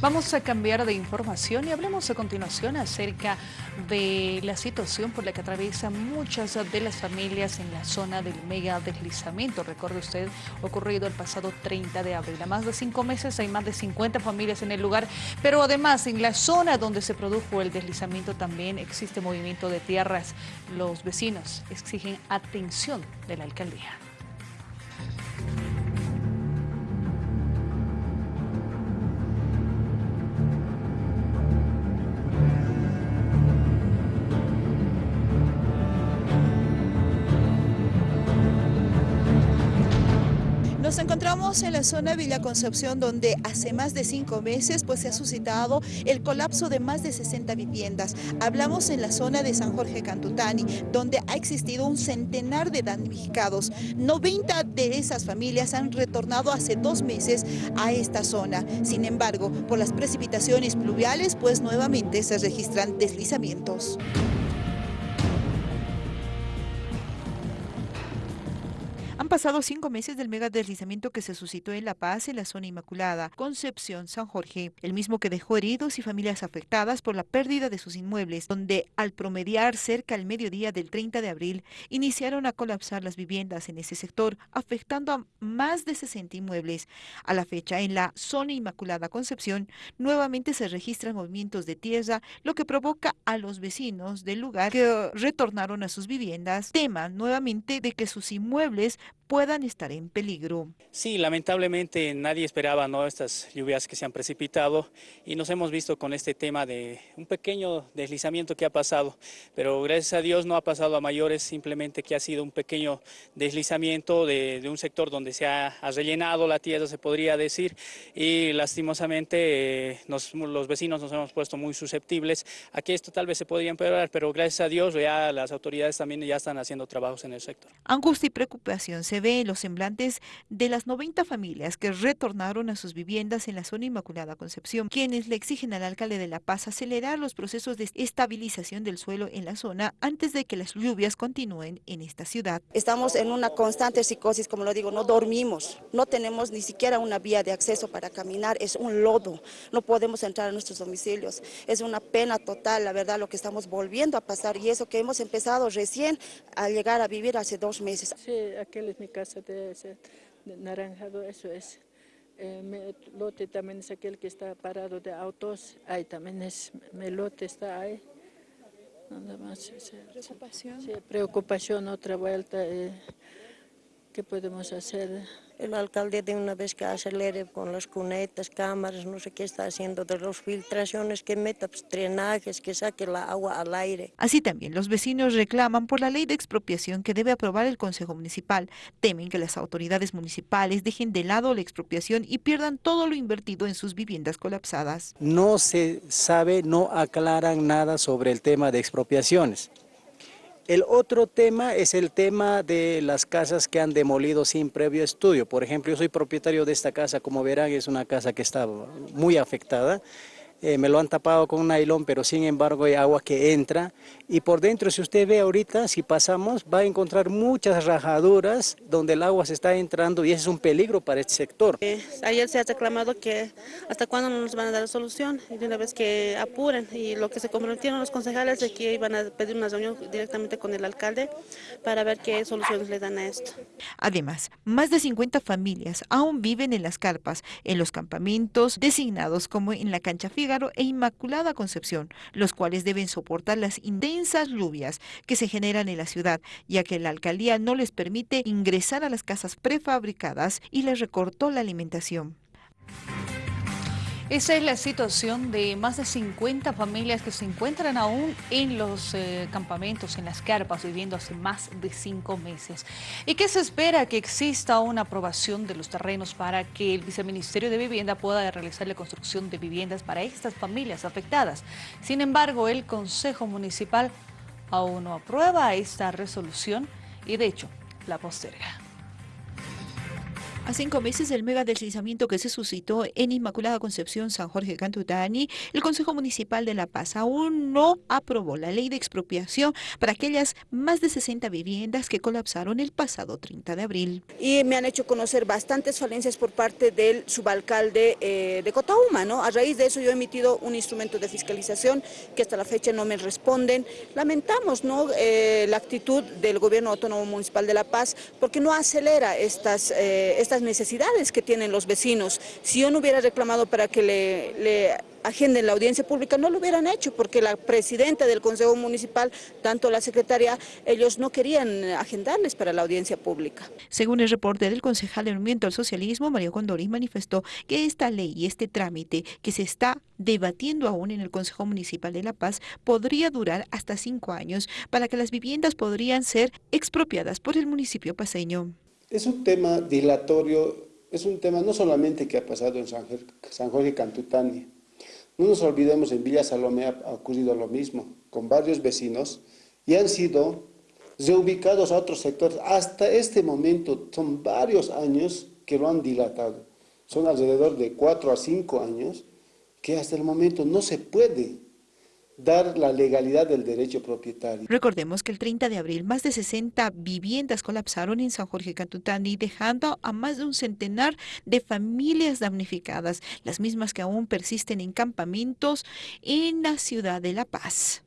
Vamos a cambiar de información y hablemos a continuación acerca de la situación por la que atraviesan muchas de las familias en la zona del mega deslizamiento. Recuerde usted, ocurrido el pasado 30 de abril. A más de cinco meses hay más de 50 familias en el lugar, pero además en la zona donde se produjo el deslizamiento también existe movimiento de tierras. Los vecinos exigen atención de la alcaldía. Nos encontramos en la zona Villa Concepción donde hace más de cinco meses pues, se ha suscitado el colapso de más de 60 viviendas. Hablamos en la zona de San Jorge Cantutani donde ha existido un centenar de damnificados. 90 de esas familias han retornado hace dos meses a esta zona. Sin embargo, por las precipitaciones pluviales pues nuevamente se registran deslizamientos. Pasado cinco meses del mega deslizamiento que se suscitó en La Paz, en la zona Inmaculada, Concepción, San Jorge, el mismo que dejó heridos y familias afectadas por la pérdida de sus inmuebles, donde al promediar cerca al mediodía del 30 de abril, iniciaron a colapsar las viviendas en ese sector, afectando a más de 60 inmuebles. A la fecha, en la zona Inmaculada Concepción, nuevamente se registran movimientos de tierra, lo que provoca a los vecinos del lugar que retornaron a sus viviendas, teman nuevamente de que sus inmuebles puedan estar en peligro. Sí, lamentablemente nadie esperaba ¿no? estas lluvias que se han precipitado y nos hemos visto con este tema de un pequeño deslizamiento que ha pasado, pero gracias a Dios no ha pasado a mayores, simplemente que ha sido un pequeño deslizamiento de, un sector donde se ha, rellenado la tierra, se podría decir, y lastimosamente eh, los vecinos nos hemos puesto muy susceptibles a que esto tal vez se podría empeorar, pero gracias a Dios ya las autoridades también ya están haciendo trabajos en el sector. Angustia y preocupación se ve en los semblantes de las 90 familias que retornaron a sus viviendas en la zona Inmaculada Concepción, quienes le exigen al alcalde de La Paz acelerar los procesos de estabilización del suelo en la zona antes de que las lluvias continúen en esta ciudad. Estamos en una constante psicosis, como lo digo, no dormimos, no tenemos ni siquiera una vía de acceso para caminar, es un lodo, no podemos entrar a nuestros domicilios. Es una pena total, la verdad, lo que estamos volviendo a pasar y eso que hemos empezado recién a llegar a vivir hace dos meses. Sí, aquel es mi casa de, naranjado, eso es. Eh, mi lote también es aquel que está parado de autos, ahí también es, mi lote está ahí. Nada más. ¿Preocupación? Sí, preocupación, otra vuelta. Eh, ¿Qué podemos hacer? El alcalde de una vez que acelere con las cunetas, cámaras, no sé qué está haciendo, de las filtraciones, que meta pues, drenajes, que saque la agua al aire. Así también los vecinos reclaman por la ley de expropiación que debe aprobar el Consejo Municipal. Temen que las autoridades municipales dejen de lado la expropiación y pierdan todo lo invertido en sus viviendas colapsadas. No se sabe, no aclaran nada sobre el tema de expropiaciones. El otro tema es el tema de las casas que han demolido sin previo estudio. Por ejemplo, yo soy propietario de esta casa, como verán, es una casa que está muy afectada. Eh, me lo han tapado con un nylon, pero sin embargo hay agua que entra. Y por dentro, si usted ve ahorita, si pasamos, va a encontrar muchas rajaduras donde el agua se está entrando y ese es un peligro para este sector. Eh, ayer se ha reclamado que hasta cuándo nos van a dar la solución y de una vez que apuren y lo que se comprometieron los concejales es que iban a pedir una reunión directamente con el alcalde para ver qué soluciones le dan a esto. Además, más de 50 familias aún viven en las carpas, en los campamentos designados como en la cancha E Inmaculada Concepción, los cuales deben soportar las intensas lluvias que se generan en la ciudad, ya que la alcaldía no les permite ingresar a las casas prefabricadas y les recortó la alimentación. Esa es la situación de más de 50 familias que se encuentran aún en los eh, campamentos, en las carpas, viviendo hace más de cinco meses. ¿Y qué se espera? Que exista una aprobación de los terrenos para que el Viceministerio de Vivienda pueda realizar la construcción de viviendas para estas familias afectadas. Sin embargo, el Consejo Municipal aún no aprueba esta resolución y de hecho la posterga. A cinco meses del mega deslizamiento que se suscitó en Inmaculada Concepción San Jorge Cantutani, el Consejo Municipal de La Paz aún no aprobó la ley de expropiación para aquellas más de 60 viviendas que colapsaron el pasado 30 de abril. Y me han hecho conocer bastantes falencias por parte del subalcalde eh, de Cotauma, ¿no? A raíz de eso yo he emitido un instrumento de fiscalización que hasta la fecha no me responden. Lamentamos, ¿no? Eh, la actitud del Gobierno Autónomo Municipal de La Paz porque no acelera estas, eh, estas necesidades que tienen los vecinos. Si yo no hubiera reclamado para que le, agenden la audiencia pública, no lo hubieran hecho, porque la presidenta del Consejo Municipal, tanto la secretaria, ellos no querían agendarles para la audiencia pública. Según el reporte del concejal de Movimiento al Socialismo, Mario Condori, manifestó que esta ley y este trámite que se está debatiendo aún en el Consejo Municipal de La Paz podría durar hasta cinco años para que las viviendas podrían ser expropiadas por el municipio paseño. Es un tema dilatorio, es un tema no solamente que ha pasado en San Jorge Cantutani. No nos olvidemos, en Villa Salomé ha ocurrido lo mismo, con varios vecinos, y han sido reubicados a otros sectores. Hasta este momento son varios años que lo han dilatado. Son alrededor de cuatro a cinco años que hasta el momento no se puede dar la legalidad del derecho propietario. Recordemos que el 30 de abril más de 60 viviendas colapsaron en San Jorge Cantutani, dejando a más de un centenar de familias damnificadas, las mismas que aún persisten en campamentos en la ciudad de La Paz.